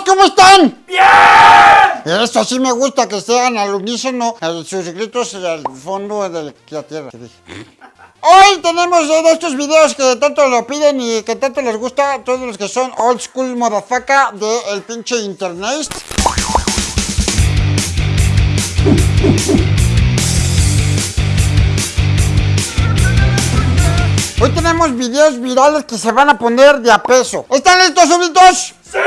¿cómo están? ¡Bien! Eso sí me gusta, que sean al unísono, sus gritos al fondo de la tierra. Hoy tenemos de estos videos que tanto lo piden y que tanto les gusta a todos los que son old school motherfucker del pinche internet. Hoy tenemos videos virales que se van a poner de a peso. ¿Están listos, súbditos? ¡Sí!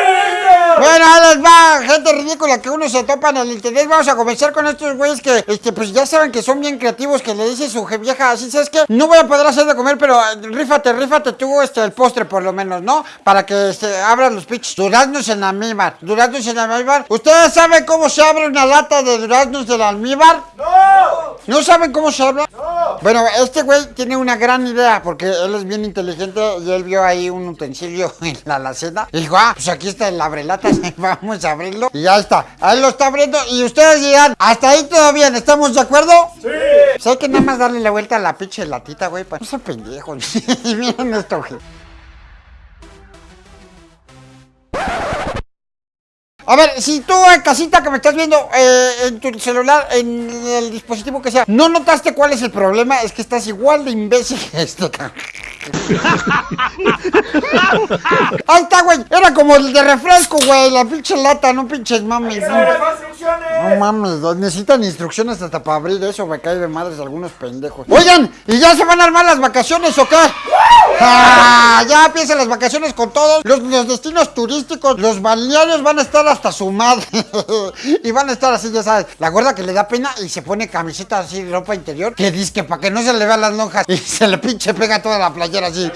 Bueno, ahí les va, gente ridícula que uno se topa en el internet. Vamos a comenzar con estos güeyes que, este, pues ya saben que son bien creativos, que le dice su vieja así, ¿sabes qué? No voy a poder hacer de comer, pero eh, rífate, rífate tú, este, el postre por lo menos, ¿no? Para que, este, abran los pinches duraznos en almíbar. Duraznos en almíbar. ¿Ustedes saben cómo se abre una lata de duraznos del almíbar? ¡No! ¿No saben cómo se abre? ¡No! Bueno, este güey tiene una gran idea, porque él es bien inteligente y él vio ahí un utensilio en la alacena. Y dijo, ah, pues aquí está el abrelata, vamos a abrirlo. Y ya está, ahí lo está abriendo. Y ustedes dirán, hasta ahí todo bien, ¿estamos de acuerdo? Sí. Pues hay que nada más darle la vuelta a la pinche latita, güey. Pues no sean pendejos. Miren esto, güey. A ver, si tú en casita que me estás viendo eh, en tu celular, en el dispositivo que sea, no notaste cuál es el problema, es que estás igual de imbécil que este Ahí está, güey. Era como el de refresco, güey. La pinche lata, no pinches mames. No, no mames, necesitan instrucciones hasta para abrir eso. Me cae de madres algunos pendejos. Oigan, ¿y ya se van a armar las vacaciones o qué? Ah, ya empiezan las vacaciones con todos. Los, destinos turísticos, los balnearios van a estar hasta su madre. y van a estar así, ya sabes. La gorda que le da pena y se pone camiseta así, ropa interior. Que dice que para que no se le vean las lonjas y se le pinche pega toda la playera así.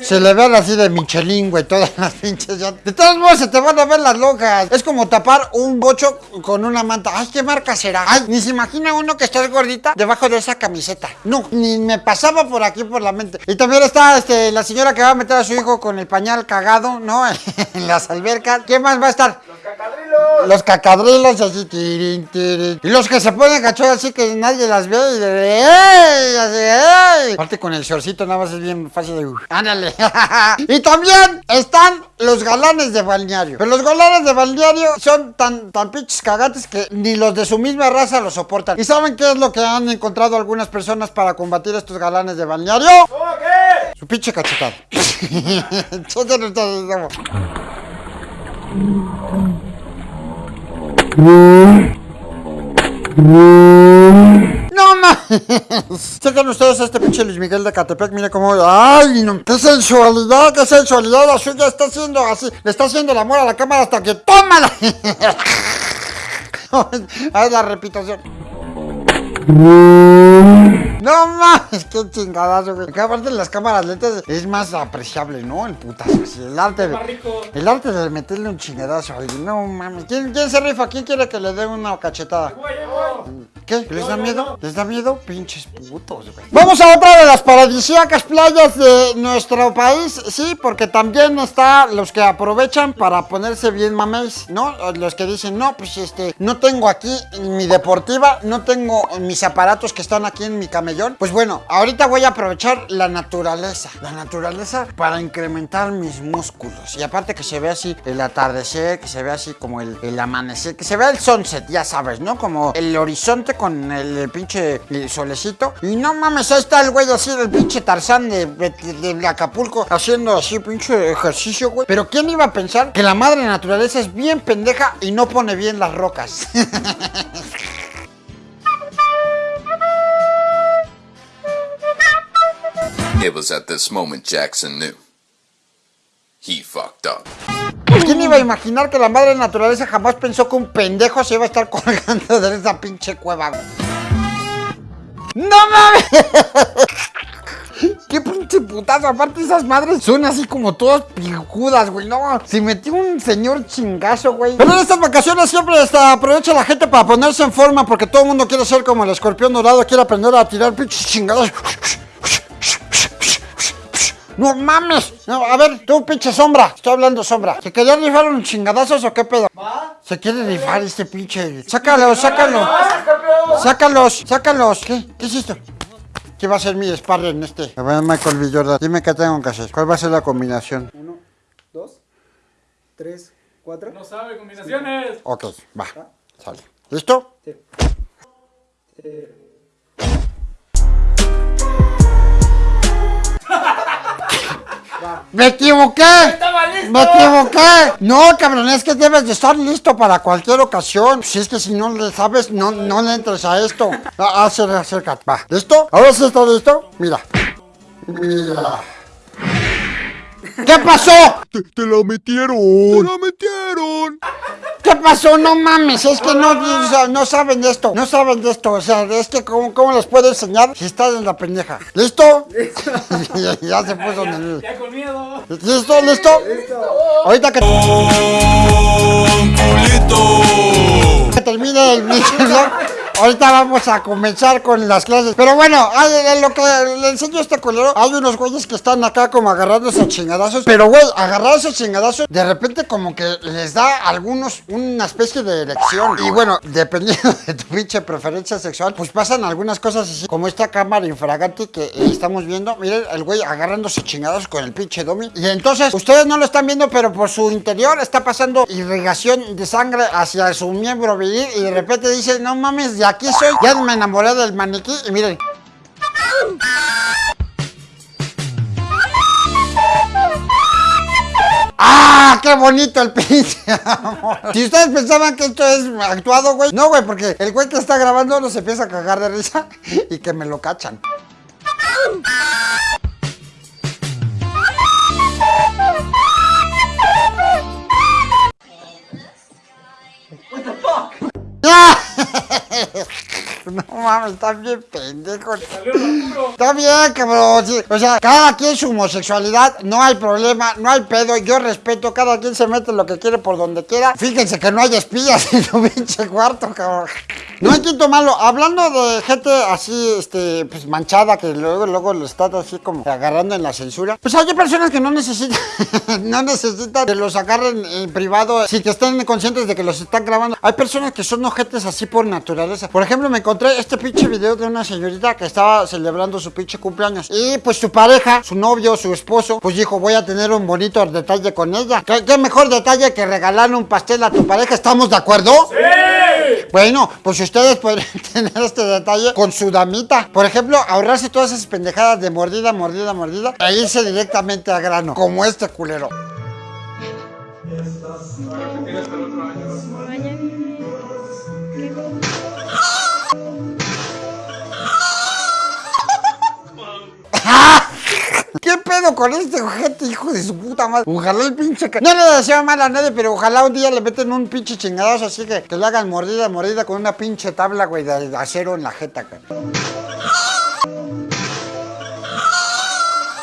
Se le vean así de Michelin, güey, todas las pinches. Ya. De todos modos se te van a ver las lonjas. Es como tapar un bocho con una manta. Ay, ¿qué marca será? Ay, ni se imagina uno que está gordita debajo de esa camiseta. No, ni me pasaba por aquí por la mente. Y también está este, la señora que va a meter a su hijo con el pañal cagado, ¿no? en las albercas. ¿Qué más va a estar? Los cacadrilos así, tirin, tirin. Y los que se ponen cachos así que nadie las ve y de ¡Ey! Así, ¡Ey! Aparte con el shortcito nada más es bien fácil de... ¡Ándale! y también están los galanes de balneario. Pero los galanes de balneario son tan, tan pinches cagantes que ni los de su misma raza lo soportan. ¿Y saben qué es lo que han encontrado algunas personas para combatir estos galanes de balneario? qué? Su pinche cachetada. ¡No más! Chequen ustedes a este pinche Luis Miguel de Catepec, mire cómo... ¡Ay, no! ¡Qué sensualidad! ¡Qué sensualidad! La suya está haciendo así. Le está haciendo el amor a la cámara hasta que... ¡Tómala! Ahí la repitación. No mames, qué chingadazo, güey. Acá aparte de las cámaras lentas es más apreciable, ¿no? El putazo. el arte de, El arte de meterle un chingadazo a alguien. No mames. ¿Quién, ¿Quién se rifa? ¿Quién quiere que le dé una cachetada? ¿Qué? ¿Les da miedo? ¿Les da miedo? Pinches putos, güey. Vamos a otra de las paradisíacas playas de nuestro país, sí, porque también está los que aprovechan para ponerse bien mames, ¿no? Los que dicen, no, pues este, no tengo aquí mi deportiva, no tengo mis aparatos que están aquí en mi camellón. Pues bueno, ahorita voy a aprovechar la naturaleza, la naturaleza para incrementar mis músculos. Y aparte que se ve así el atardecer, que se ve así como el, el amanecer, que se ve el sunset, ya sabes, ¿no? Como el horizonte con el, pinche solecito. Y no mames, ahí está el güey así, el pinche Tarzán de, de, Acapulco, haciendo así pinche ejercicio, güey. Pero ¿quién iba a pensar que la madre naturaleza es bien pendeja y no pone bien las rocas? It was at this moment Jackson knew. He fucked up. ¿Quién iba a imaginar que la madre naturaleza jamás pensó que un pendejo se iba a estar colgando de esa pinche cueva? ¡No mames! ¡Qué pinche putazo! Aparte esas madres son así como todas pijudas, güey. No, se metió un señor chingazo, güey. Pero en estas vacaciones siempre aprovecha la gente para ponerse en forma porque todo el mundo quiere ser como el escorpión dorado, quiere aprender a tirar pinches chingados. No mames. No, a ver, tú pinche sombra. Estoy hablando sombra. ¿Se quería rifar un chingadazos o qué pedo? Se quiere rifar este pinche. Sácalo, sácalo. Sácalos, sácalos. ¿Qué? ¿Qué es esto? ¿Qué va a ser mi sparring en este? A ver, Michael B. Jordan. Dime qué tengo que hacer. ¿Cuál va a ser la combinación? Uno, dos, tres, cuatro. No sabe combinaciones. Ok, va. Sale. ¿Listo? Sí. Eh, ¡Me equivoqué! ¡Estaba listo! ¡Me equivoqué! No, cabrón, es que debes de estar listo para cualquier ocasión. Si es que si no le sabes, no, no le entres a esto. Ah, acércate, acércate. Va. ¿Listo? ¿Ahora sí está listo? Mira. Mira. ¿Qué pasó? Te, te la metieron. Te la metieron. ¿Qué pasó? No mames, es que no, o sea, no saben de esto, no saben de esto, o sea, es que cómo, cómo les puedo enseñar si estás en la pendeja. ¿Listo? ya, ya se puso nervioso. Ya con miedo. ¿Listo? ¿Listo? Ahorita que, que ahorita vamos a comenzar con las clases. Pero bueno, en lo que le enseño a este culero, hay unos güeyes que están acá como agarrándose a chingadazos. Pero güey, agarrarse a chingadazos, de repente como que les da a algunos una especie de elección. Y bueno, dependiendo de tu pinche preferencia sexual, pues pasan algunas cosas así, como esta cámara infragante que eh, estamos viendo. Miren, el güey agarrándose chingados con el pinche domi. Y entonces, ustedes no lo están viendo, pero por su interior está pasando irrigación de sangre hacia su miembro viril. Y de repente dice, no mames, de aquí soy. Ya me enamoré del maniquí. Y miren. ¡Ah! ¡Qué bonito el pinche! Si ustedes pensaban que esto es actuado, güey. No, güey, porque el güey que está grabando no se empieza a cagar de risa y que me lo cachan. No mames, está bien pendejo. Está bien, cabrón. sí. O sea, cada quien su homosexualidad, no hay problema, no hay pedo. Yo respeto, cada quien se mete lo que quiere por donde quiera. Fíjense que no hay espías en su pinche cuarto, cabrón. No hay quinto malo. Hablando de gente así, este, pues manchada, que luego, luego lo está así como agarrando en la censura. Pues hay personas que no necesitan, no necesitan que los agarren en privado, si que estén conscientes de que los están grabando. Hay personas que son ojetes así por naturaleza. Por ejemplo, me encontré este pinche video de una señorita que estaba celebrando su pinche cumpleaños. Y pues su pareja, su novio, su esposo, pues dijo, voy a tener un bonito detalle con ella. ¿Qué, qué mejor detalle que regalarle un pastel a tu pareja? ¿Estamos de acuerdo? Bueno, pues ustedes pueden tener este detalle con su damita. Por ejemplo, ahorrarse todas esas pendejadas de mordida, mordida, mordida. E irse directamente al grano, como este culero. ¿Qué pedo con este ojete, hijo de su puta madre? Ojalá el pinche... No le deseo mal a nadie, pero ojalá un día le meten un pinche chingadazo así que, que le hagan mordida, mordida con una pinche tabla, güey, de, acero en la jeta, cabrón.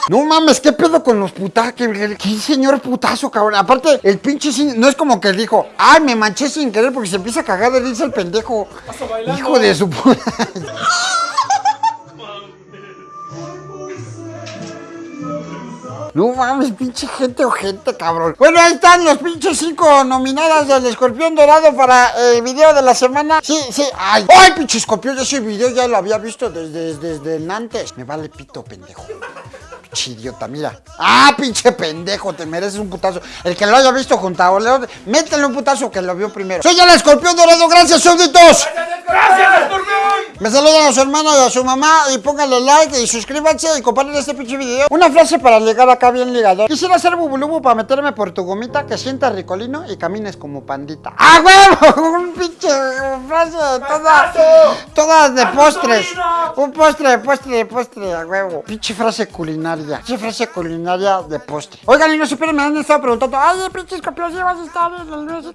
No mames, ¿qué pedo con los putazos? ¿Qué, señor putazo, cabrón? Aparte, el pinche sin- no es como que dijo, ay, me manché sin querer porque se empieza a cagar de risa el pendejo. Hijo de su puta. No mames, pinche gente o gente, cabrón. Bueno, ahí están los pinches cinco nominadas del escorpión dorado para el video de la semana. Sí, sí. Ay, ay, pinche escorpión, ese video ya lo había visto desde, desde, antes. Me vale pito, pendejo. Pinche idiota, mira. Ah, pinche pendejo, te mereces un putazo. El que lo haya visto junto a Oleo, métele un putazo que lo vio primero. Soy el escorpión dorado, gracias, súbditos. ¡Gracias, escorpión! Me saludan a su hermano y a su mamá y pónganle like y suscríbanse y compartan este pinche video. Una frase para llegar acá bien ligador. Quisiera ser bubulubu para meterme por tu gomita que sienta ricolino y camines como pandita. ¡Ah, huevo! Un pinche frase toda, toda de postres. Un postre, postre, postre, a huevo. Pinche frase culinaria. Pinche frase culinaria de postre. Oigan, y no supieron, me han estado preguntando, ay, pinche escorpión, ¿sí vas a estar en el?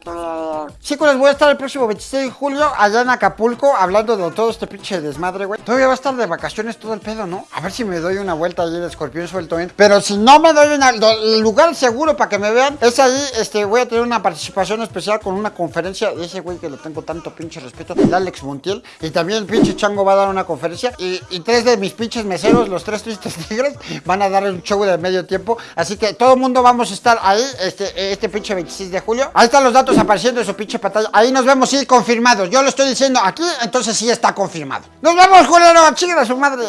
Chicos, voy a estar el próximo 26 de julio allá en Acapulco hablando de todo este pinche desmadre, güey. Todavía va a estar de vacaciones todo el pedo, ¿no? A ver si me doy una vuelta allí de escorpión suelto, ¿eh? Pero si no me doy una... El lugar seguro para que me vean es ahí, este, voy a tener una participación especial con una conferencia de ese güey que le tengo tanto pinche respeto, el Alex Montiel. Y también el pinche Chango va a dar una conferencia. Y, y tres de mis pinches meseros, los tres tristes tigres, van a dar un show de medio tiempo. Así que todo el mundo vamos a estar ahí, este, este pinche 26 de julio. Ahí están los datos apareciendo en su pinche pantalla. Ahí nos vemos, sí, confirmados. Yo lo estoy diciendo aquí, entonces sí está confirmado. Nos vemos, culero, chinguen a su madre.